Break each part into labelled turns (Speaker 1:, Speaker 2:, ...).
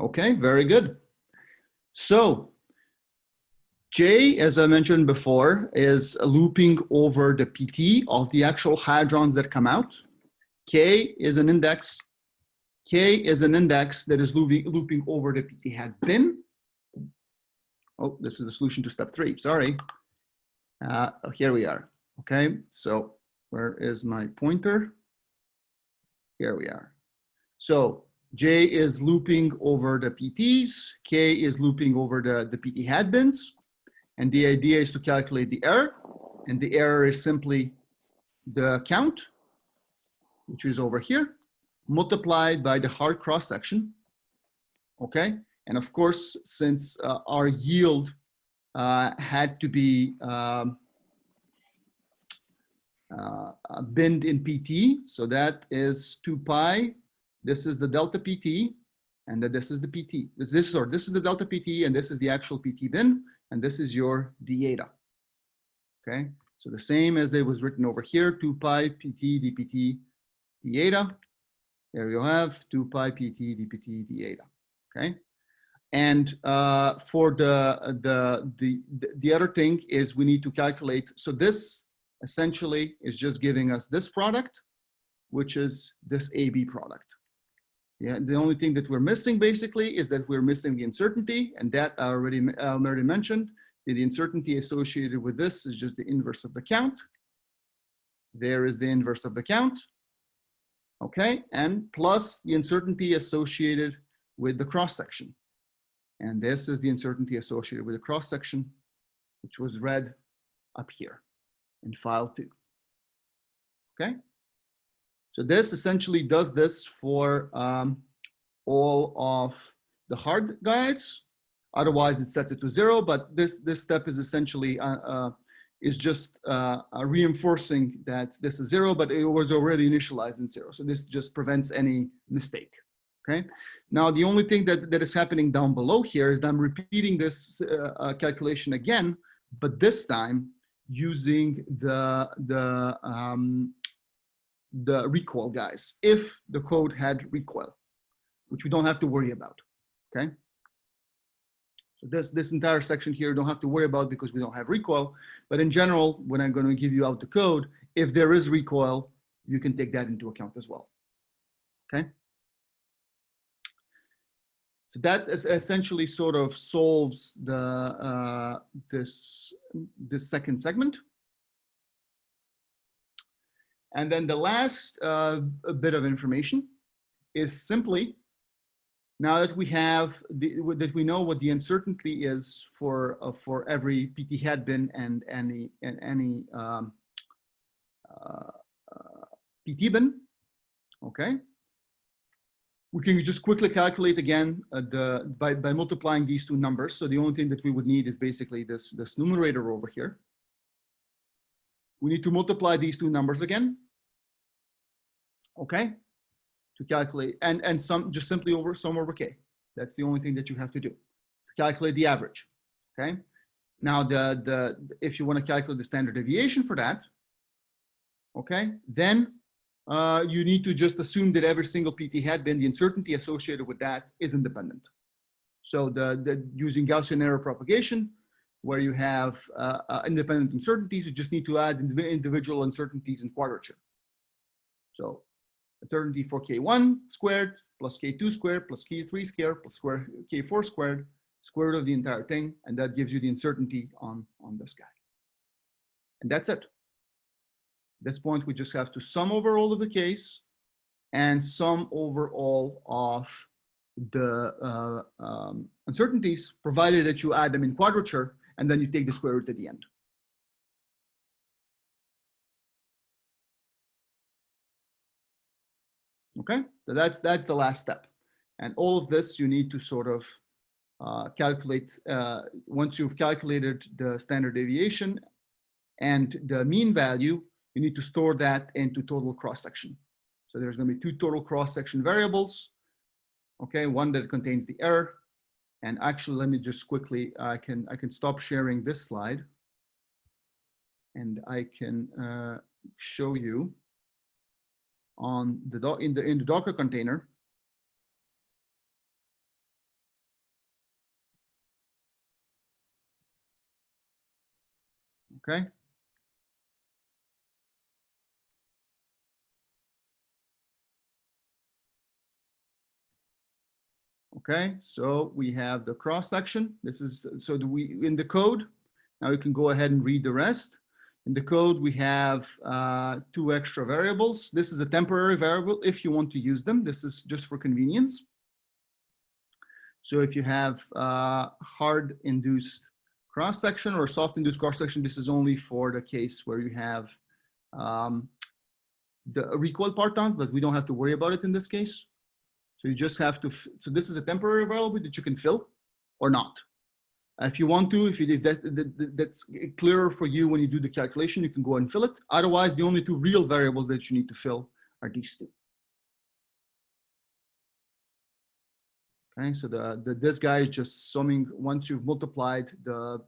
Speaker 1: Okay, very good. So J, as I mentioned before, is looping over the PT of the actual hadrons that come out. K is an index. K is an index that is looping, looping over the PT hat bin. Oh, this is the solution to step three, sorry. Uh, here we are, okay? So where is my pointer? Here we are. So J is looping over the PTs, K is looping over the, the PT hat bins, and the idea is to calculate the error, and the error is simply the count, which is over here, multiplied by the hard cross section, okay? And of course, since uh, our yield uh, had to be um, uh, binned in PT, so that is 2 pi this is the delta PT, and that this is the PT. This, this, or this is the delta PT, and this is the actual PT bin, and this is your d eta. Okay, so the same as it was written over here, 2 pi PT dpt d eta. There you have 2 pi PT dpt d eta. Okay, and uh, for the, the the the other thing is we need to calculate. So this essentially is just giving us this product, which is this AB product. Yeah, the only thing that we're missing basically is that we're missing the uncertainty and that I already, uh, I already mentioned. The uncertainty associated with this is just the inverse of the count. There is the inverse of the count. Okay, and plus the uncertainty associated with the cross section. And this is the uncertainty associated with the cross section, which was read up here in file two. Okay. So this essentially does this for um, all of the hard guides. Otherwise, it sets it to zero. But this this step is essentially uh, uh, is just uh, reinforcing that this is zero, but it was already initialized in zero. So this just prevents any mistake. Okay. Now the only thing that that is happening down below here is that I'm repeating this uh, uh, calculation again, but this time using the the um, the recoil guys if the code had recoil, which we don't have to worry about, okay? So this, this entire section here, don't have to worry about because we don't have recoil. But in general, when I'm going to give you out the code, if there is recoil, you can take that into account as well. Okay. So that is essentially sort of solves the uh, this this second segment. And then the last uh, bit of information is simply now that we have the, that we know what the uncertainty is for uh, for every PT hat bin and any and any um, uh, uh PT bin, okay. We can just quickly calculate again uh, the by by multiplying these two numbers. So the only thing that we would need is basically this this numerator over here we need to multiply these two numbers again. Okay, to calculate and and some just simply over sum over k. That's the only thing that you have to do to calculate the average. Okay. Now the the if you want to calculate the standard deviation for that, okay, then uh, you need to just assume that every single PT hat bin the uncertainty associated with that is independent. So the, the using Gaussian error propagation, where you have uh, uh, independent uncertainties, you just need to add individual uncertainties in quadrature. So uncertainty for k1 squared plus k2 squared plus k3 squared plus square k4 squared, square root of the entire thing, and that gives you the uncertainty on, on this guy. And that's it. At this point, we just have to sum over all of the case and sum over all of the uh, um, uncertainties, provided that you add them in quadrature and then you take the square root at the end. Okay, so that's that's the last step. And all of this you need to sort of uh, calculate, uh, once you've calculated the standard deviation and the mean value, you need to store that into total cross-section. So there's going to be two total cross-section variables. Okay, one that contains the error and actually, let me just quickly, I can, I can stop sharing this slide and I can uh, show you on the in the in the Docker container. Okay. Okay, so we have the cross section. This is, so do we, in the code, now you can go ahead and read the rest. In the code, we have uh, two extra variables. This is a temporary variable if you want to use them. This is just for convenience. So if you have uh, hard induced cross section or soft induced cross section, this is only for the case where you have um, the recoil partons, but we don't have to worry about it in this case. So you just have to, so this is a temporary variable that you can fill or not. If you want to, if, you, if that, that, that's clearer for you when you do the calculation, you can go and fill it. Otherwise, the only two real variables that you need to fill are these two. Okay, so the, the this guy is just summing once you've multiplied the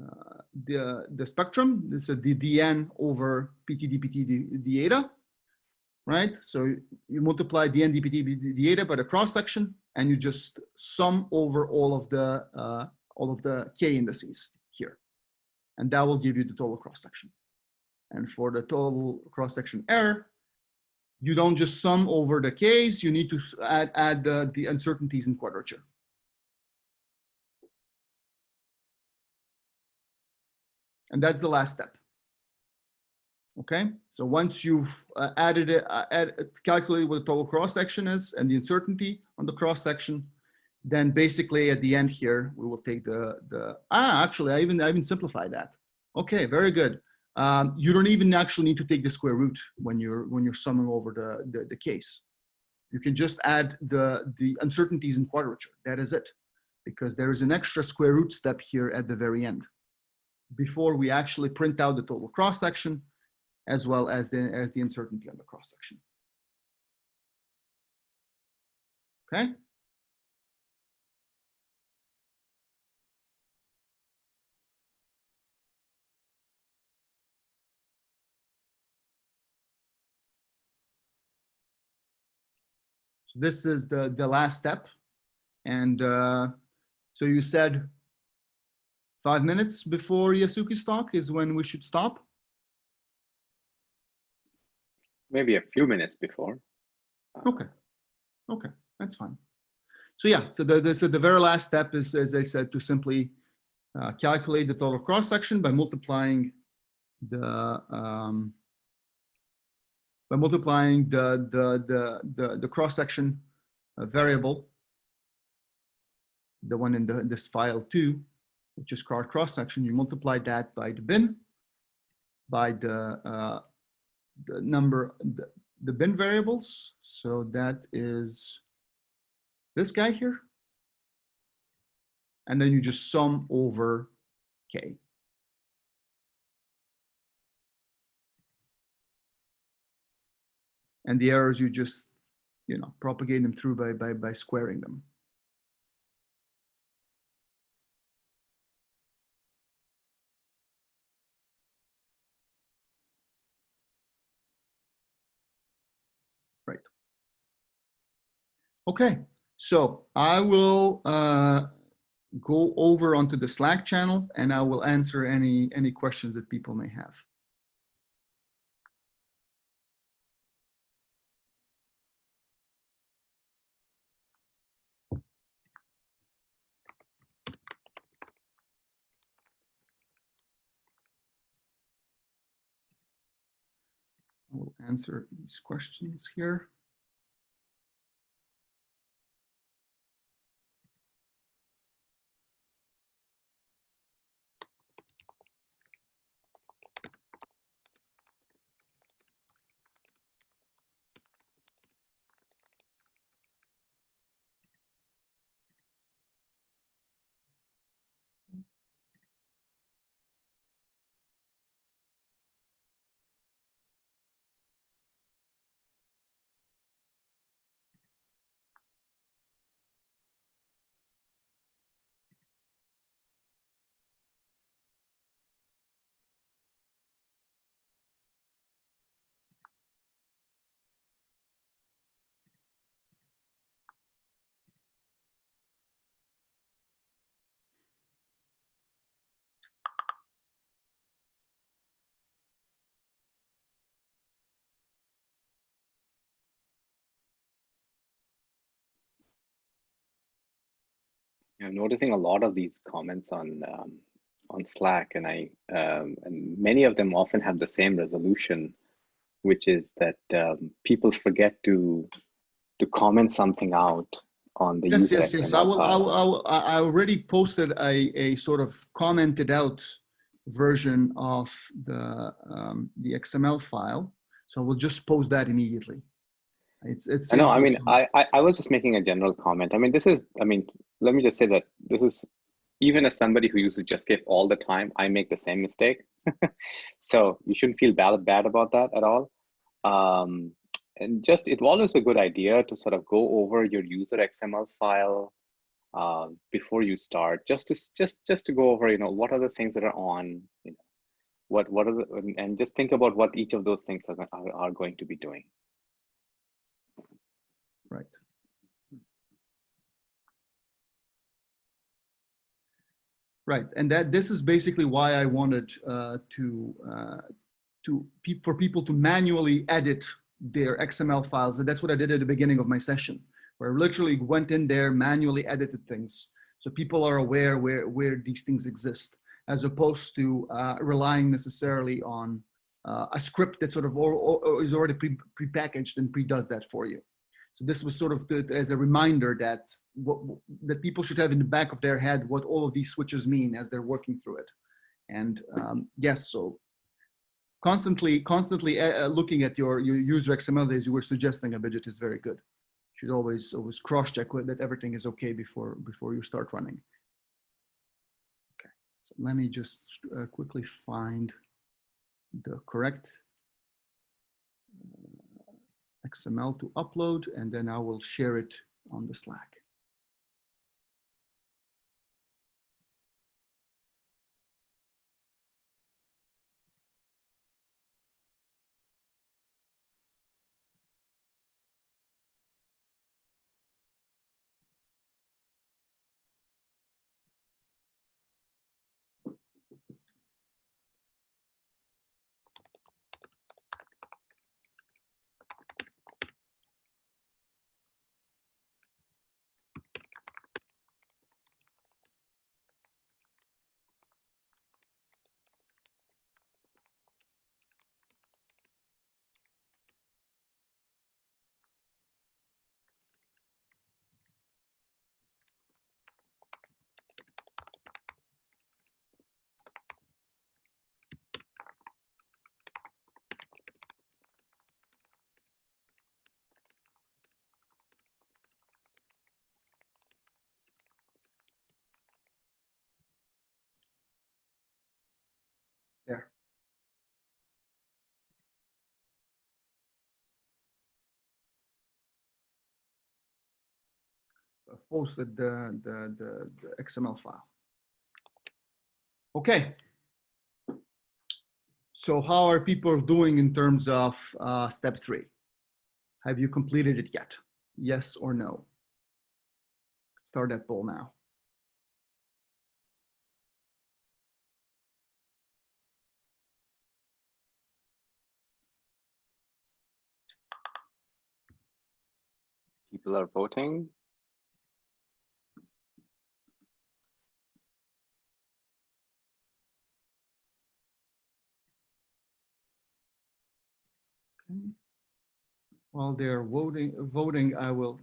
Speaker 1: uh, the the spectrum. This is the dn over pt dpt d, d eta right? So you multiply the NDPT eta by the cross section, and you just sum over all of the uh, all of the k indices here, and that will give you the total cross section. And for the total cross section error, you don't just sum over the k's; you need to add add the, the uncertainties in quadrature. And that's the last step. Okay, so once you've uh, added it, uh, add, calculated what the total cross section is and the uncertainty on the cross section, then basically at the end here, we will take the, the ah, actually, I even, I even simplified that. Okay, very good. Um, you don't even actually need to take the square root when you're, when you're summing over the, the, the case. You can just add the, the uncertainties in quadrature. That is it, because there is an extra square root step here at the very end. Before we actually print out the total cross section, as well as the, as the uncertainty on the cross section. Okay. This is the, the last step. And uh, so you said five minutes before Yasuki's talk is when we should stop
Speaker 2: maybe a few minutes before.
Speaker 1: Uh, okay. Okay, that's fine. So yeah, so the, the, so the very last step is, as I said, to simply uh, calculate the total cross section by multiplying the um, by multiplying the the the the, the cross section uh, variable, the one in the this file two, which is called cross section. You multiply that by the bin, by the uh, the number, the, the bin variables. So that is this guy here. And then you just sum over K. And the errors, you just, you know, propagate them through by, by, by squaring them. Okay, so I will uh, go over onto the Slack channel and I will answer any, any questions that people may have. I will answer these questions here.
Speaker 2: I'm noticing a lot of these comments on um, on Slack, and I um, and many of them often have the same resolution, which is that um, people forget to to comment something out on the
Speaker 1: Yes, yes, yes. I will, I will, I will, I already posted a, a sort of commented out version of the, um, the XML file. So we'll just post that immediately. It's, it's.
Speaker 2: I know. I mean, I, I I was just making a general comment. I mean, this is. I mean, let me just say that this is even as somebody who uses Jetscape all the time, I make the same mistake. so you shouldn't feel bad bad about that at all. Um, and just it always a good idea to sort of go over your user XML file uh, before you start, just to just just to go over, you know, what are the things that are on, you know, what what are the, and- just think about what each of those things are, are going to be doing.
Speaker 1: Right. Right, and that, this is basically why I wanted uh, to, uh, to, pe- for people to manually edit their XML files. And that's what I did at the beginning of my session, where I literally went in there, manually edited things. So people are aware where, where these things exist, as opposed to uh, relying necessarily on uh, a script that sort of or, or, is already pre, prepackaged and pre-does that for you. So this was sort of the, as a reminder that what, that people should have in the back of their head what all of these switches mean as they're working through it. And um, yes, so constantly, constantly uh, uh, looking at your, your user XML as you were suggesting, a widget is very good. Should always always cross check that everything is okay before before you start running. Okay, so let me just uh, quickly find the correct XML to upload, and then I will share it on the Slack. There. I've posted the, the, the, the XML file. Okay. So how are people doing in terms of uh, step three? Have you completed it yet? Yes or no? Start that poll now.
Speaker 2: People are voting.
Speaker 1: While they're voting, voting, I will.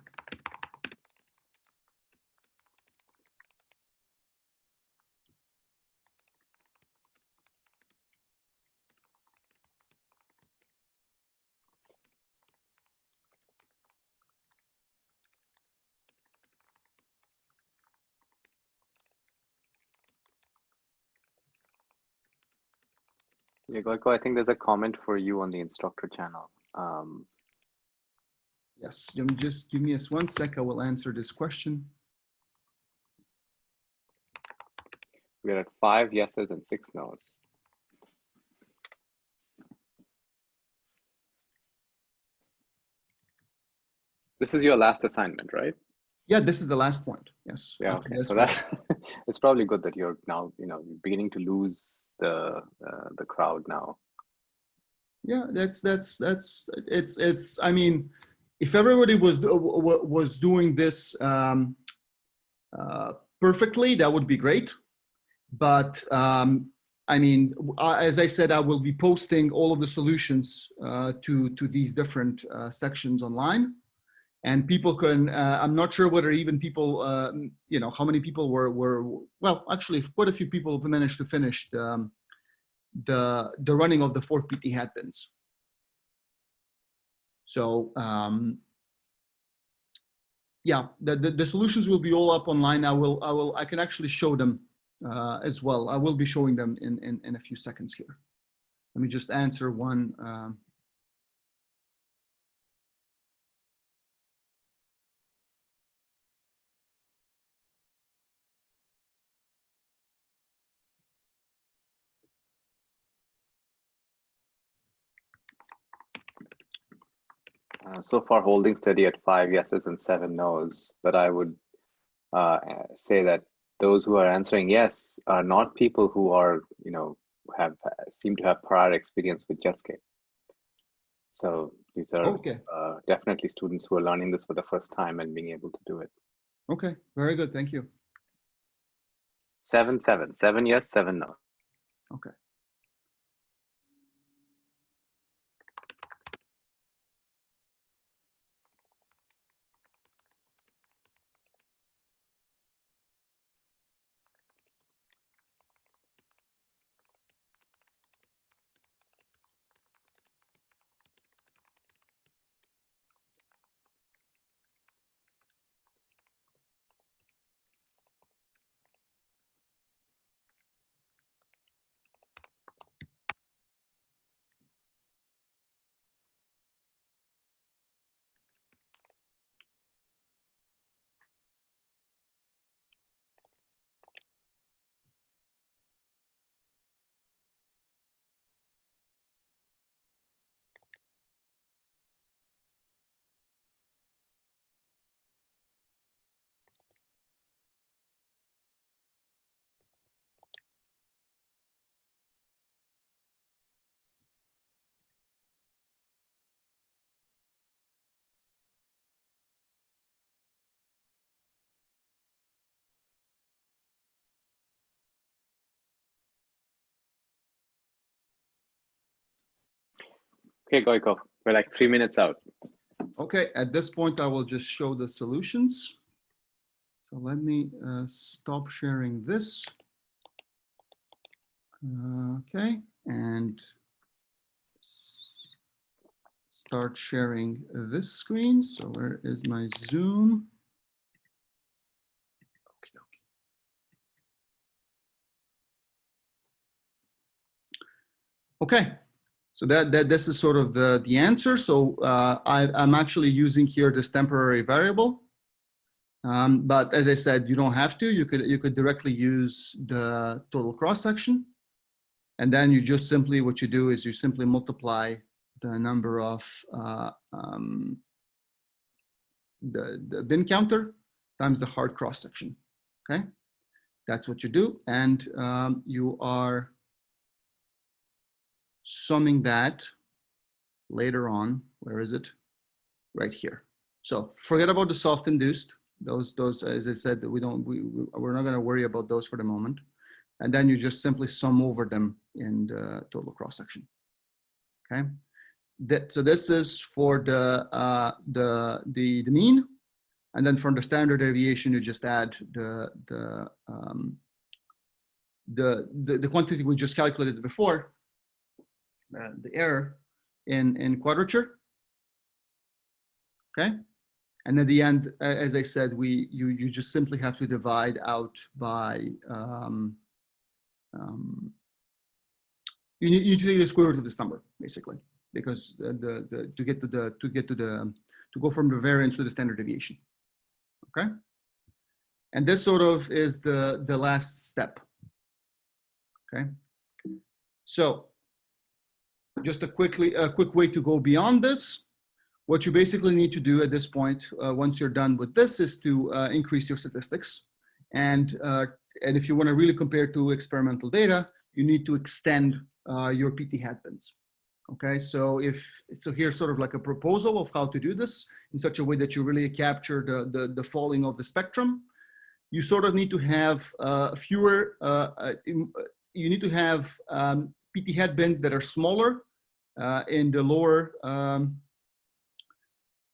Speaker 2: Yeah, Goiko, I think there's a comment for you on the instructor channel. Um,
Speaker 1: Yes, you just give me a one sec. I will answer this question.
Speaker 2: we're at five yeses and six nos. This is your last assignment, right?
Speaker 1: Yeah, this is the last point. Yes.
Speaker 2: Yeah. Okay. So that it's probably good that you're now, you know, beginning to lose the uh, the crowd now.
Speaker 1: Yeah, that's that's that's it's it's. I mean, if everybody was wa- was doing this um, uh, perfectly, that would be great. But um, I mean, uh, as I said, I will be posting all of the solutions uh, to, to these different uh, sections online. And people can, uh, I'm not sure whether even people, uh, you know, how many people were, were, well, actually quite a few people managed to finish the, um, the, the running of the four PT hat bins. So um, yeah, the, the, the, solutions will be all up online. I will, I will, I can actually show them uh, as well. I will be showing them in, in, in a few seconds here. Let me just answer one. Um,
Speaker 2: Uh, so far holding steady at five yeses and seven nos, but I would uh, say that those who are answering yes are not people who are, you know, have seem to have prior experience with Jetscape. So these are
Speaker 1: okay.
Speaker 2: uh, definitely students who are learning this for the first time and being able to do it.
Speaker 1: Okay, very good. Thank you.
Speaker 2: Seven, seven, seven yes, seven no.
Speaker 1: Okay.
Speaker 2: Okay, Goikov, we're like three minutes out.
Speaker 1: Okay, at this point, I will just show the solutions. So let me uh, stop sharing this. Uh, okay, and start sharing this screen. So where is my Zoom? Okay, so that, that this is sort of the, the answer. So uh, I, I'm actually using here this temporary variable. Um, but as I said, you don't have to. You could, you could directly use the total cross section. And then you just simply, what you do is you simply multiply the number of uh, um, the, the bin counter times the hard cross section. Okay, that's what you do. And um, you are summing that later on. Where is it? Right here. So forget about the soft induced. Those, those, as I said, we don't, we, we're not going to worry about those for the moment. And then you just simply sum over them in the total cross section. Okay. That, so this is for the, uh, the, the, the mean. And then from the standard deviation, you just add the, the, um, the, the, the quantity we just calculated before uh, the error in, in quadrature. Okay. And at the end, as I said, we you you just simply have to divide out by um, um, you need you take the square root of this number basically because the, the to get to the to get to the to go from the variance to the standard deviation. Okay. And this sort of is the the last step. Okay. So just a quickly a quick way to go beyond this. What you basically need to do at this point, uh, once you're done with this, is to uh, increase your statistics. And, uh, and if you want to really compare to experimental data, you need to extend uh, your PT hat bins. Okay, so if so, here's sort of like a proposal of how to do this in such a way that you really capture the the, the falling of the spectrum. you sort of need to have uh, fewer, uh, you need to have um, PT hat bins that are smaller uh, in the lower, um,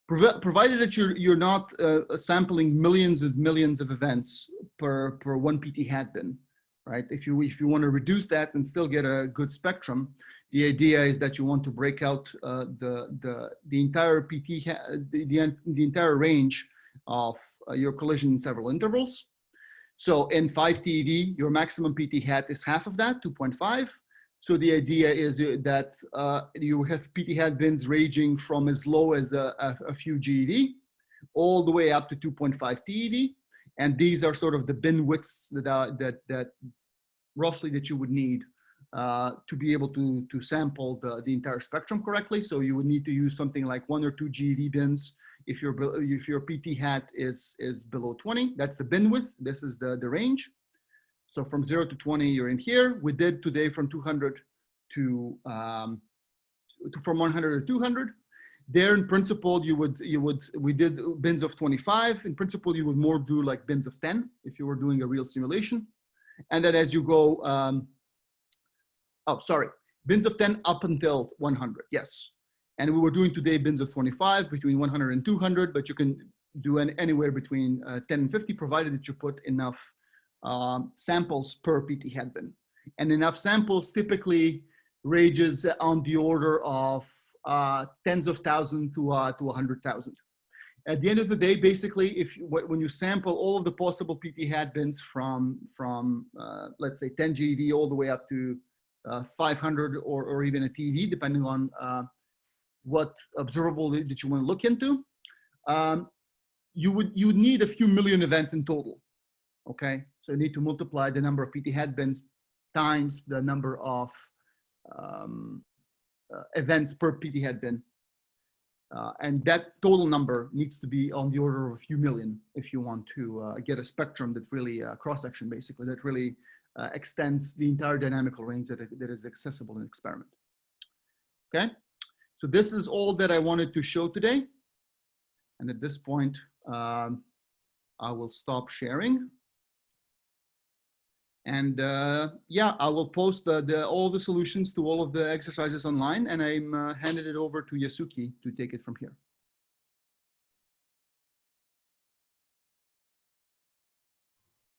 Speaker 1: provi- provided that you're, you're not uh, sampling millions of millions of events per, per one PT hat bin, right? If you, if you want to reduce that and still get a good spectrum, the idea is that you want to break out uh, the, the, the entire PT, the, the, the entire range of uh, your collision in several intervals. So in 5 TeV, your maximum PT hat is half of that, 2.5. So the idea is uh, that uh, you have PT hat bins ranging from as low as a, a, a few GeV all the way up to 2.5 TeV. And these are sort of the bin widths that, are, that, that roughly that you would need uh, to be able to, to sample the, the entire spectrum correctly. So you would need to use something like one or two GeV bins if your, if your PT hat is, is below 20. That's the bin width. This is the, the range. So from zero to 20, you're in here. We did today from 200 to, um, to from 100 to 200. There in principle, you would, you would, we did bins of 25. In principle, you would more do like bins of 10 if you were doing a real simulation. And then as you go, um, oh, sorry, bins of 10 up until 100, yes. And we were doing today bins of 25 between 100 and 200, but you can do an, anywhere between uh, 10 and 50, provided that you put enough um, samples per PT hat bin. And enough samples typically ranges on the order of uh, tens of thousands to, uh, to 100,000. At the end of the day, basically, if you, when you sample all of the possible PT hat bins from, from uh, let's say 10 GeV all the way up to uh, 500 or, or even a TeV, depending on uh, what observable that you want to look into, um, you would you would need a few million events in total. Okay, so you need to multiply the number of PT hat bins times the number of um, uh, events per PT hat bin. Uh, and that total number needs to be on the order of a few million if you want to uh, get a spectrum that really uh, cross section basically that really uh, extends the entire dynamical range that, that is accessible in experiment. Okay, so this is all that I wanted to show today. And at this point, um, I will stop sharing. And uh, yeah, I will post the, the, all the solutions to all of the exercises online and I'm uh, it over to Yasuki to take it from here.